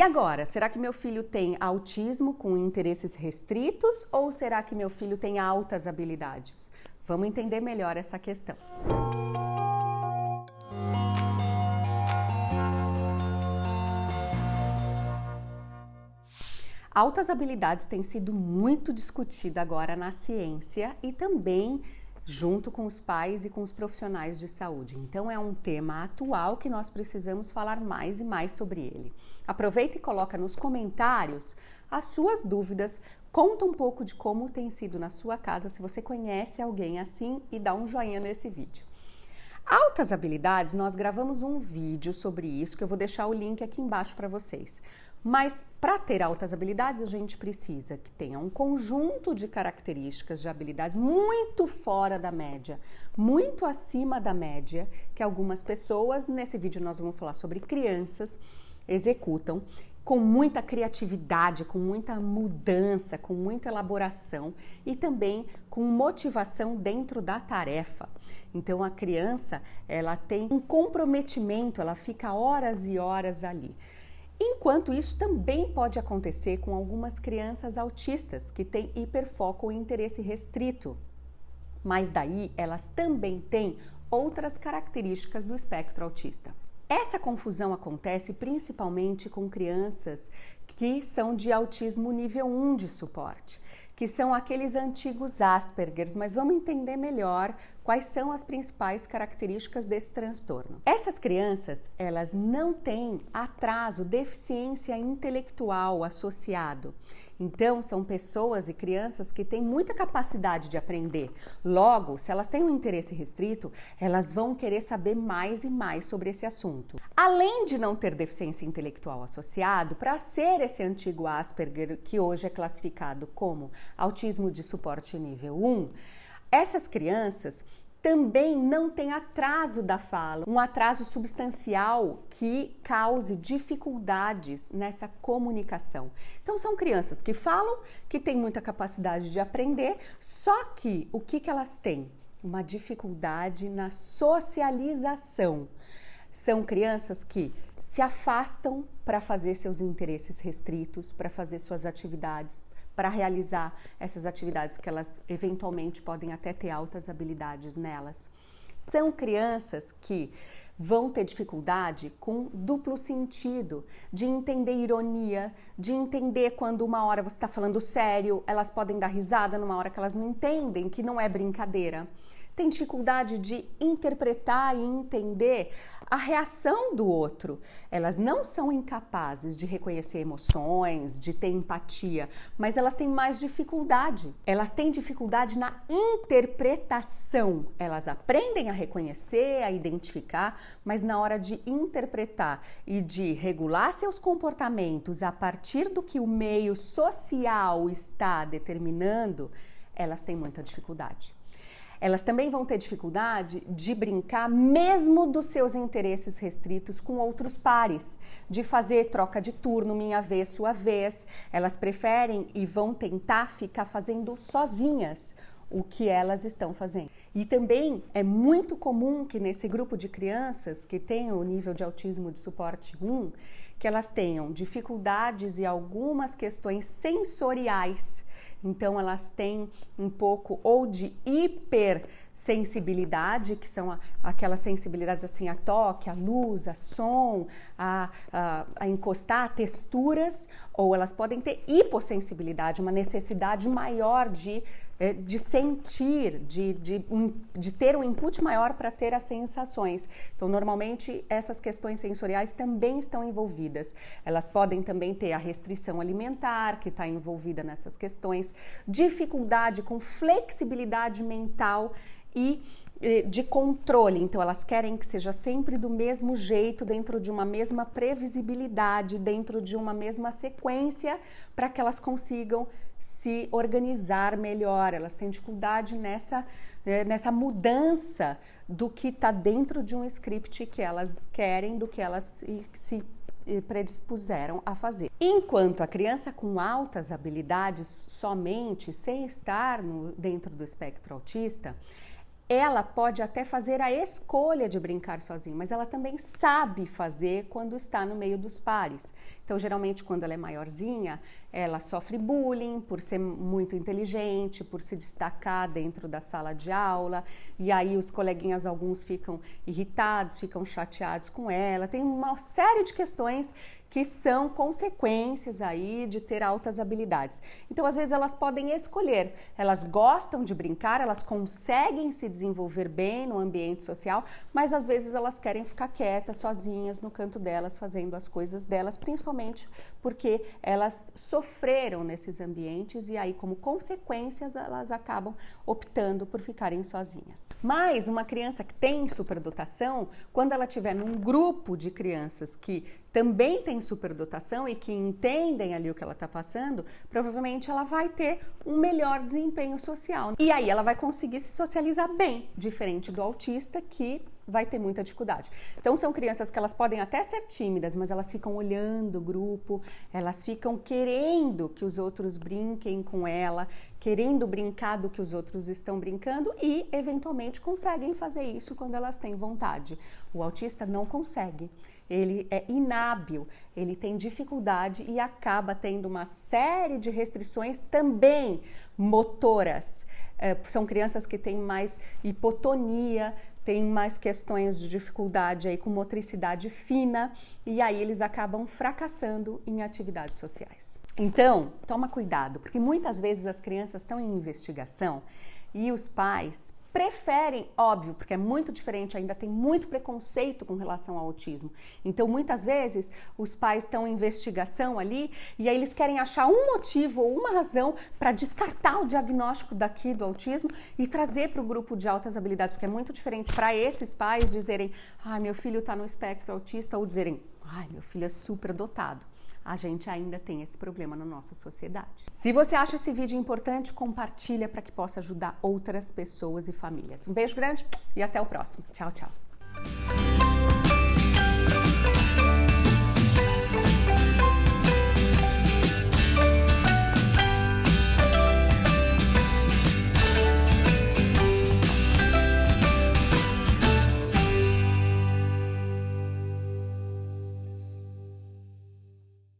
E agora, será que meu filho tem autismo com interesses restritos ou será que meu filho tem altas habilidades? Vamos entender melhor essa questão. Altas habilidades têm sido muito discutida agora na ciência e também junto com os pais e com os profissionais de saúde. Então é um tema atual que nós precisamos falar mais e mais sobre ele. Aproveita e coloca nos comentários as suas dúvidas, conta um pouco de como tem sido na sua casa, se você conhece alguém assim e dá um joinha nesse vídeo. Altas habilidades, nós gravamos um vídeo sobre isso que eu vou deixar o link aqui embaixo para vocês. Mas para ter altas habilidades, a gente precisa que tenha um conjunto de características de habilidades muito fora da média, muito acima da média, que algumas pessoas, nesse vídeo nós vamos falar sobre crianças, executam com muita criatividade, com muita mudança, com muita elaboração e também com motivação dentro da tarefa. Então a criança, ela tem um comprometimento, ela fica horas e horas ali. Enquanto isso também pode acontecer com algumas crianças autistas que têm hiperfoco ou interesse restrito. Mas daí elas também têm outras características do espectro autista. Essa confusão acontece principalmente com crianças que são de autismo nível 1 de suporte que são aqueles antigos Aspergers, mas vamos entender melhor quais são as principais características desse transtorno. Essas crianças, elas não têm atraso, deficiência intelectual associado. Então, são pessoas e crianças que têm muita capacidade de aprender. Logo, se elas têm um interesse restrito, elas vão querer saber mais e mais sobre esse assunto. Além de não ter deficiência intelectual associado, para ser esse antigo Asperger, que hoje é classificado como autismo de suporte nível 1, essas crianças também não tem atraso da fala, um atraso substancial que cause dificuldades nessa comunicação. Então, são crianças que falam, que têm muita capacidade de aprender, só que o que, que elas têm? Uma dificuldade na socialização. São crianças que se afastam para fazer seus interesses restritos, para fazer suas atividades para realizar essas atividades que elas eventualmente podem até ter altas habilidades nelas. São crianças que vão ter dificuldade com duplo sentido, de entender ironia, de entender quando uma hora você está falando sério, elas podem dar risada numa hora que elas não entendem, que não é brincadeira. Tem dificuldade de interpretar e entender a reação do outro. Elas não são incapazes de reconhecer emoções, de ter empatia, mas elas têm mais dificuldade. Elas têm dificuldade na interpretação. Elas aprendem a reconhecer, a identificar, mas na hora de interpretar e de regular seus comportamentos a partir do que o meio social está determinando, elas têm muita dificuldade elas também vão ter dificuldade de brincar, mesmo dos seus interesses restritos, com outros pares, de fazer troca de turno, minha vez, sua vez. Elas preferem e vão tentar ficar fazendo sozinhas o que elas estão fazendo. E também é muito comum que nesse grupo de crianças que tem o nível de autismo de suporte 1, que elas tenham dificuldades e algumas questões sensoriais. Então elas têm um pouco ou de hipersensibilidade, que são aquelas sensibilidades assim a toque, a luz, a som, a, a, a encostar, a texturas, ou elas podem ter hipossensibilidade, uma necessidade maior de de sentir, de, de, de ter um input maior para ter as sensações. Então, normalmente, essas questões sensoriais também estão envolvidas. Elas podem também ter a restrição alimentar, que está envolvida nessas questões, dificuldade com flexibilidade mental e de controle, então elas querem que seja sempre do mesmo jeito, dentro de uma mesma previsibilidade, dentro de uma mesma sequência, para que elas consigam se organizar melhor. Elas têm dificuldade nessa, né, nessa mudança do que está dentro de um script que elas querem, do que elas se predispuseram a fazer. Enquanto a criança com altas habilidades somente, sem estar no, dentro do espectro autista, ela pode até fazer a escolha de brincar sozinha, mas ela também sabe fazer quando está no meio dos pares. Então, geralmente, quando ela é maiorzinha, ela sofre bullying por ser muito inteligente, por se destacar dentro da sala de aula, e aí os coleguinhas, alguns ficam irritados, ficam chateados com ela. Tem uma série de questões que são consequências aí de ter altas habilidades. Então, às vezes elas podem escolher, elas gostam de brincar, elas conseguem se desenvolver bem no ambiente social, mas às vezes elas querem ficar quietas, sozinhas no canto delas, fazendo as coisas delas, principalmente porque elas sofreram nesses ambientes e aí como consequências elas acabam optando por ficarem sozinhas. Mas uma criança que tem superdotação, quando ela estiver num grupo de crianças que também tem superdotação e que entendem ali o que ela está passando, provavelmente ela vai ter um melhor desempenho social. E aí ela vai conseguir se socializar bem, diferente do autista que vai ter muita dificuldade. Então são crianças que elas podem até ser tímidas, mas elas ficam olhando o grupo, elas ficam querendo que os outros brinquem com ela, querendo brincar do que os outros estão brincando e eventualmente conseguem fazer isso quando elas têm vontade. O autista não consegue. Ele é inábil, ele tem dificuldade e acaba tendo uma série de restrições também motoras. É, são crianças que têm mais hipotonia, tem mais questões de dificuldade aí com motricidade fina e aí eles acabam fracassando em atividades sociais. Então, toma cuidado, porque muitas vezes as crianças estão em investigação e os pais preferem, óbvio, porque é muito diferente, ainda tem muito preconceito com relação ao autismo. Então, muitas vezes, os pais estão em investigação ali e aí eles querem achar um motivo ou uma razão para descartar o diagnóstico daqui do autismo e trazer para o grupo de altas habilidades, porque é muito diferente para esses pais dizerem, ah, meu filho está no espectro autista, ou dizerem, ai, meu filho é super dotado a gente ainda tem esse problema na nossa sociedade. Se você acha esse vídeo importante, compartilha para que possa ajudar outras pessoas e famílias. Um beijo grande e até o próximo. Tchau, tchau.